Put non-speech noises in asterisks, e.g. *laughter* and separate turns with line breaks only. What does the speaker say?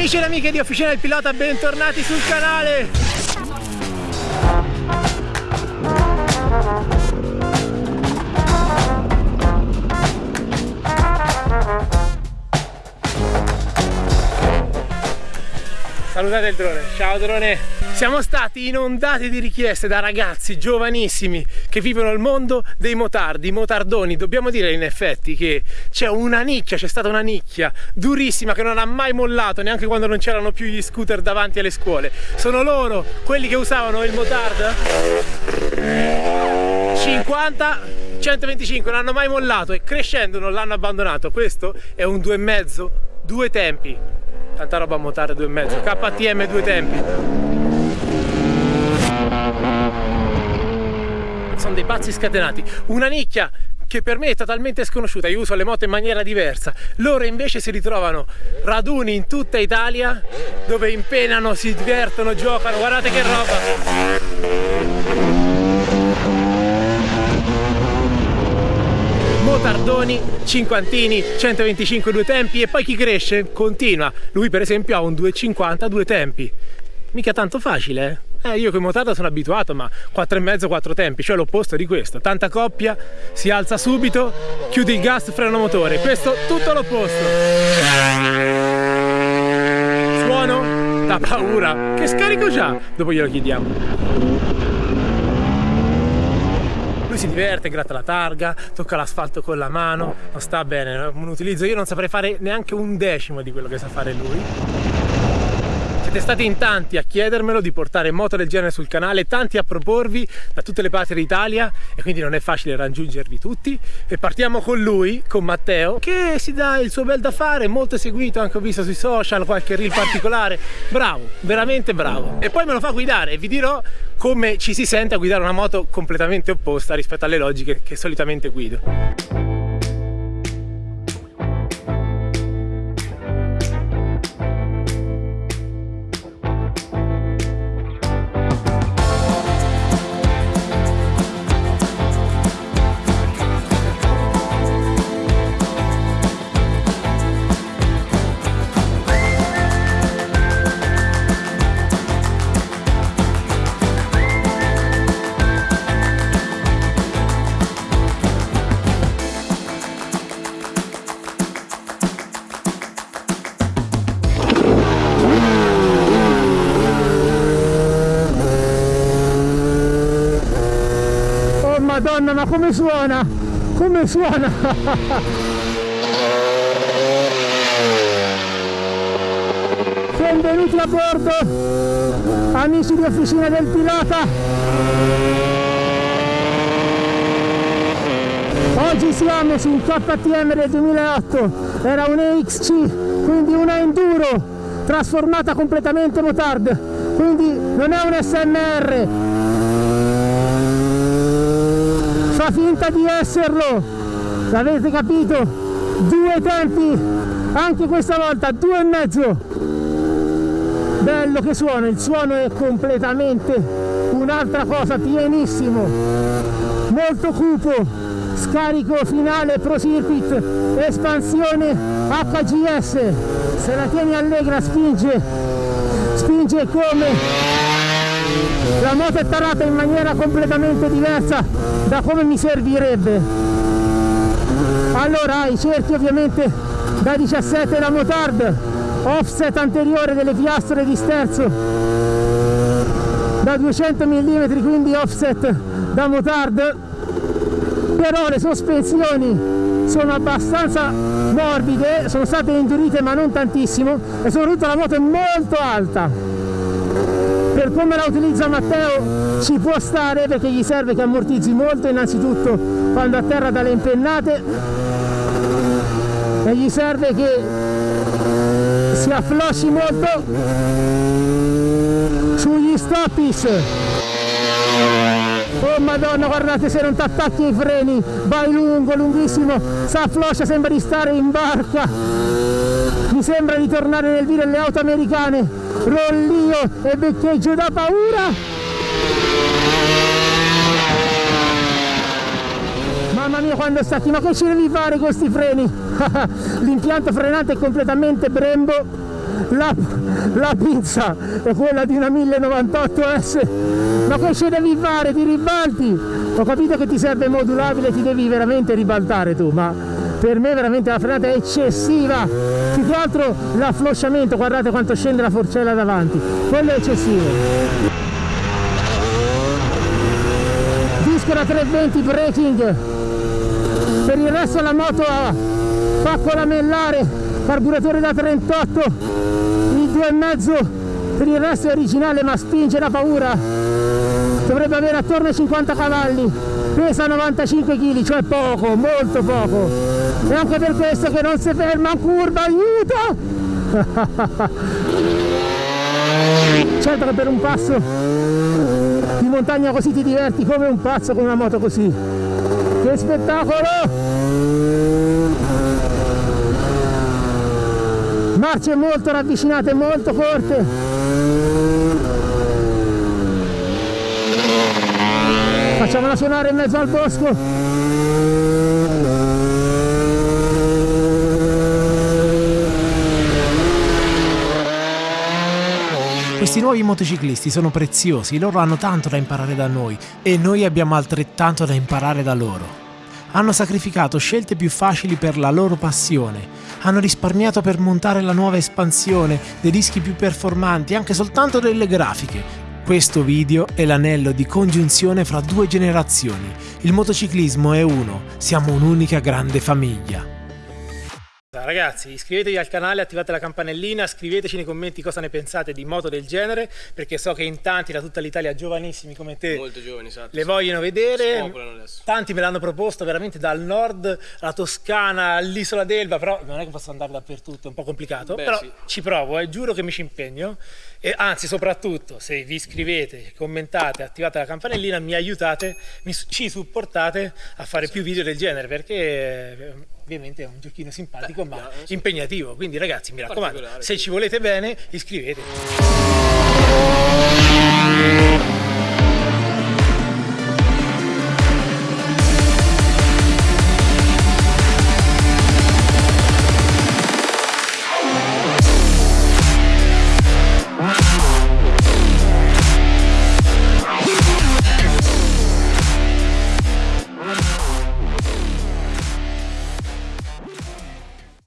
Amici ed amiche di Officina del Pilota, bentornati sul canale! Salutate il drone, ciao drone! Siamo stati inondati di richieste da ragazzi giovanissimi che vivono il mondo dei motardi, motardoni. Dobbiamo dire in effetti che c'è una nicchia, c'è stata una nicchia durissima che non ha mai mollato neanche quando non c'erano più gli scooter davanti alle scuole. Sono loro, quelli che usavano il motard? 50 125 non hanno mai mollato e crescendo non l'hanno abbandonato. Questo è un due e mezzo due tempi. Tanta roba a motare due e mezzo. KTM due tempi sono dei pazzi scatenati una nicchia che per me è totalmente sconosciuta, io uso le moto in maniera diversa, loro invece si ritrovano raduni in tutta Italia dove impenano, si divertono, giocano, guardate che roba! motardoni, cinquantini, 125 due tempi e poi chi cresce continua. Lui per esempio ha un 250 due tempi. Mica tanto facile, eh? Eh, io con motarda sono abituato, ma 4,5 4 tempi, cioè l'opposto di questo. Tanta coppia, si alza subito, chiudi il gas, freno motore. Questo tutto l'opposto. Suono? Da paura. Che scarico già? Dopo glielo chiediamo lui si diverte, gratta la targa, tocca l'asfalto con la mano, non sta bene, un utilizzo, io non saprei fare neanche un decimo di quello che sa fare lui. Siete stati in tanti a chiedermelo di portare moto del genere sul canale, tanti a proporvi da tutte le parti d'Italia e quindi non è facile raggiungervi tutti. E partiamo con lui, con Matteo, che si dà il suo bel da fare, molto seguito, anche ho visto sui social, qualche reel particolare. Bravo, veramente bravo. E poi me lo fa guidare e vi dirò come ci si sente a guidare una moto completamente opposta rispetto alle logiche che solitamente guido. Madonna ma come suona? Come suona? Benvenuti a bordo amici di officina del pilota oggi siamo su un KTM del 2008 era un EXC quindi una enduro trasformata completamente motard. Quindi non è un SMR finta di esserlo. L'avete capito? Due tempi anche questa volta due e mezzo. Bello che suona il suono è completamente un'altra cosa pienissimo. Molto cupo scarico finale pro circuit espansione HGS se la tieni allegra spinge spinge come la moto è tarata in maniera completamente diversa da come mi servirebbe. Allora i cerchi ovviamente da 17 la motard offset anteriore delle piastre di sterzo da 200 mm quindi offset da motard però le sospensioni sono abbastanza morbide sono state indurite ma non tantissimo e soprattutto la moto è molto alta per come la utilizza Matteo ci può stare perché gli serve che ammortizzi molto innanzitutto quando atterra dalle impennate. E gli serve che si afflosci molto sugli stoppis. Oh madonna guardate se non ti attacchi ai freni. Vai lungo lunghissimo. Si affloscia sembra di stare in barca mi sembra di tornare nel video delle auto americane rollio e beccheggio da paura. Mamma mia quando stacchi ma che ci devi fare con questi freni? *laughs* L'impianto frenante è completamente brembo. La, la pizza è quella di una 1098S ma che ci devi fare? Ti ribalti? Ho capito che ti serve modulabile ti devi veramente ribaltare tu ma per me veramente la frenata è eccessiva più che altro l'afflosciamento guardate quanto scende la forcella davanti. Quello è eccessivo. Disco da 320 braking per il resto la moto ha pacco lamellare. Carburatore da 38 il 2,5 per il resto è originale ma spinge da paura. Dovrebbe avere attorno ai 50 cavalli. Pesa 95 kg cioè poco molto poco e anche per questo che non si ferma in curva aiuto! *laughs* Certo che per un passo di montagna così ti diverti come un pazzo con una moto così. Che spettacolo! Marce molto ravvicinate molto corte. Facciamola suonare in mezzo al bosco Questi nuovi motociclisti sono preziosi, loro hanno tanto da imparare da noi e noi abbiamo altrettanto da imparare da loro. Hanno sacrificato scelte più facili per la loro passione, hanno risparmiato per montare la nuova espansione, dei dischi più performanti, anche soltanto delle grafiche. Questo video è l'anello di congiunzione fra due generazioni. Il motociclismo è uno, siamo un'unica grande famiglia. Ragazzi iscrivetevi al canale, attivate la campanellina, scriveteci nei commenti cosa ne pensate di moto del genere perché so che in tanti da tutta l'Italia giovanissimi come te
giovani, esatto,
le vogliono vedere. Tanti me l'hanno proposto veramente dal nord alla Toscana all'isola d'Elba però non è che posso andare dappertutto, è un po' complicato. Beh, però sì. ci provo, eh, giuro che mi ci impegno. E anzi soprattutto se vi iscrivete, commentate, attivate la campanellina mi aiutate, mi, ci supportate a fare esatto. più video del genere perché ovviamente è un giochino simpatico Beh, ma yeah, impegnativo, quindi ragazzi mi raccomando, se ci volete bene iscrivetevi.